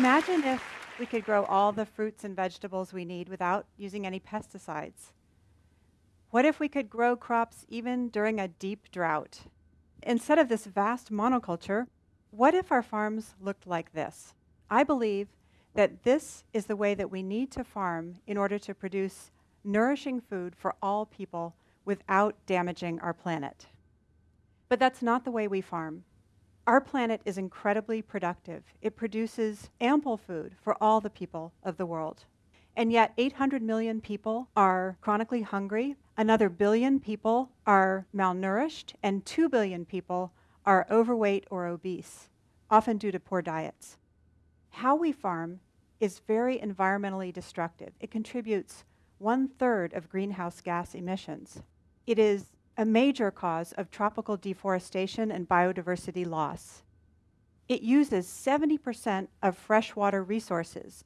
Imagine if we could grow all the fruits and vegetables we need without using any pesticides. What if we could grow crops even during a deep drought? Instead of this vast monoculture, what if our farms looked like this? I believe that this is the way that we need to farm in order to produce nourishing food for all people without damaging our planet. But that's not the way we farm. Our planet is incredibly productive. It produces ample food for all the people of the world. And yet, 800 million people are chronically hungry, another billion people are malnourished, and 2 billion people are overweight or obese, often due to poor diets. How we farm is very environmentally destructive. It contributes one third of greenhouse gas emissions. It is a major cause of tropical deforestation and biodiversity loss. It uses 70% of freshwater resources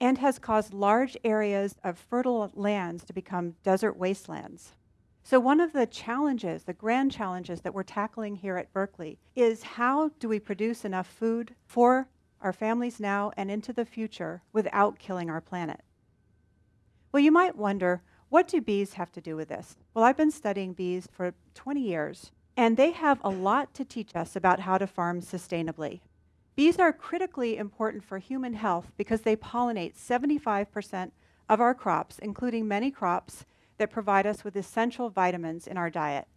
and has caused large areas of fertile lands to become desert wastelands. So one of the challenges, the grand challenges that we're tackling here at Berkeley is how do we produce enough food for our families now and into the future without killing our planet? Well, you might wonder, what do bees have to do with this? Well, I've been studying bees for 20 years, and they have a lot to teach us about how to farm sustainably. Bees are critically important for human health because they pollinate 75% of our crops, including many crops that provide us with essential vitamins in our diet.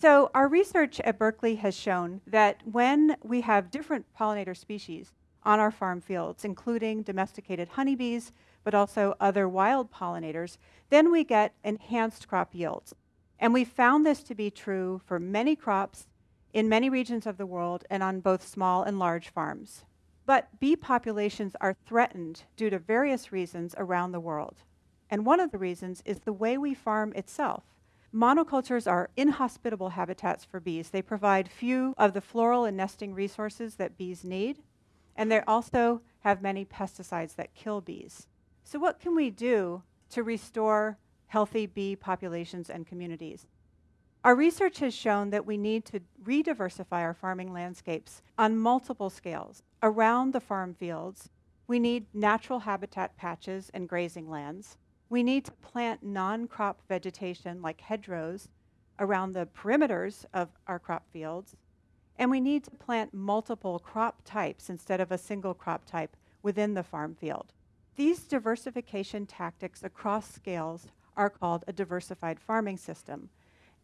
So our research at Berkeley has shown that when we have different pollinator species on our farm fields, including domesticated honeybees, but also other wild pollinators, then we get enhanced crop yields. And we found this to be true for many crops in many regions of the world and on both small and large farms. But bee populations are threatened due to various reasons around the world. And one of the reasons is the way we farm itself. Monocultures are inhospitable habitats for bees. They provide few of the floral and nesting resources that bees need, and they also have many pesticides that kill bees. So what can we do to restore healthy bee populations and communities? Our research has shown that we need to re-diversify our farming landscapes on multiple scales. Around the farm fields, we need natural habitat patches and grazing lands. We need to plant non-crop vegetation like hedgerows around the perimeters of our crop fields. And we need to plant multiple crop types instead of a single crop type within the farm field. These diversification tactics across scales are called a diversified farming system,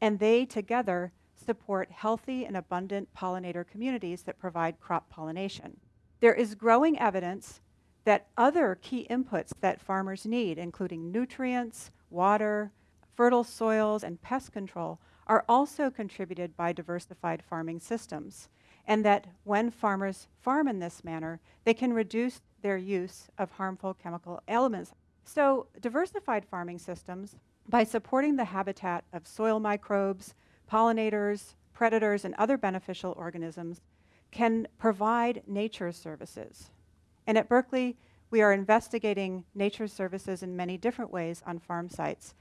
and they together support healthy and abundant pollinator communities that provide crop pollination. There is growing evidence that other key inputs that farmers need, including nutrients, water, fertile soils, and pest control, are also contributed by diversified farming systems, and that when farmers farm in this manner, they can reduce their use of harmful chemical elements. So diversified farming systems, by supporting the habitat of soil microbes, pollinators, predators, and other beneficial organisms, can provide nature services. And at Berkeley, we are investigating nature services in many different ways on farm sites.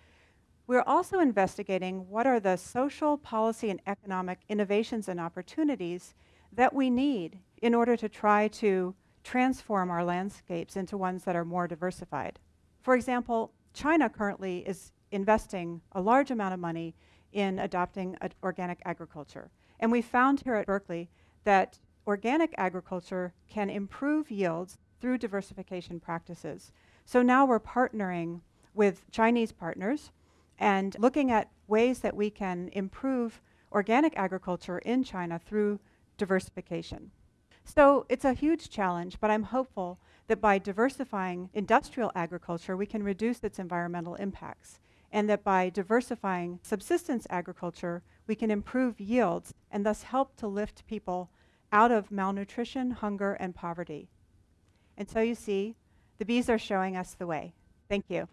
We're also investigating what are the social, policy, and economic innovations and opportunities that we need in order to try to transform our landscapes into ones that are more diversified. For example, China currently is investing a large amount of money in adopting organic agriculture. And we found here at Berkeley that organic agriculture can improve yields through diversification practices. So now we're partnering with Chinese partners and looking at ways that we can improve organic agriculture in China through diversification. So it's a huge challenge, but I'm hopeful that by diversifying industrial agriculture, we can reduce its environmental impacts, and that by diversifying subsistence agriculture, we can improve yields and thus help to lift people out of malnutrition, hunger, and poverty. And so you see, the bees are showing us the way. Thank you.